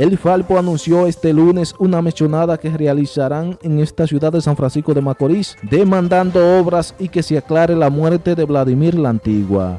El Falpo anunció este lunes una mechonada que realizarán en esta ciudad de San Francisco de Macorís, demandando obras y que se aclare la muerte de Vladimir la Antigua.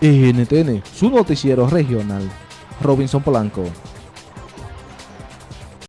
NTN, su noticiero regional. Robinson Polanco.